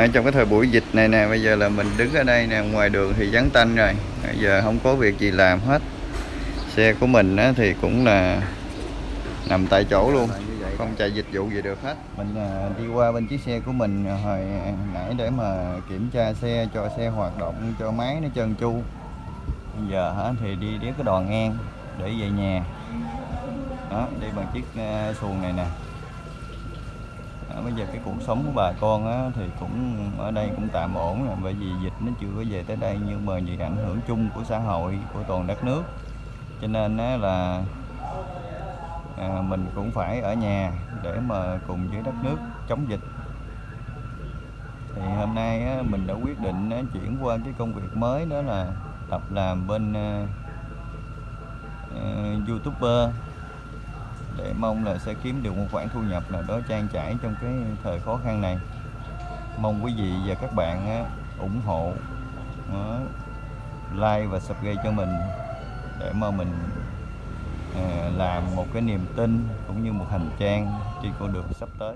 À, trong cái thời buổi dịch này nè bây giờ là mình đứng ở đây nè ngoài đường thì vắng tanh rồi. Bây giờ không có việc gì làm hết. Xe của mình á, thì cũng là nằm tại chỗ luôn không chạy dịch vụ gì được hết. Mình à, đi qua bên chiếc xe của mình hồi nãy để mà kiểm tra xe cho xe hoạt động cho máy nó trơn chu bây giờ hả thì đi đến cái đò ngang để về nhà. Đó đi bằng chiếc uh, xuồng này nè bây giờ cái cuộc sống của bà con á, thì cũng ở đây cũng tạm ổn rồi bởi vì dịch nó chưa có về tới đây nhưng mà vì ảnh hưởng chung của xã hội của toàn đất nước. Cho nên á, là à, mình cũng phải ở nhà để mà cùng với đất nước chống dịch. Thì hôm nay á, mình đã quyết định á, chuyển qua cái công việc mới đó là tập làm bên à, uh, youtuber để mong là sẽ kiếm được một khoản thu nhập nào đó trang trải trong cái thời khó khăn này. Mong quý vị và các bạn ủng hộ ờ, like và subscribe cho mình để mà mình ờ, làm một cái niềm tin cũng như một hành trang trên con đường sắp tới.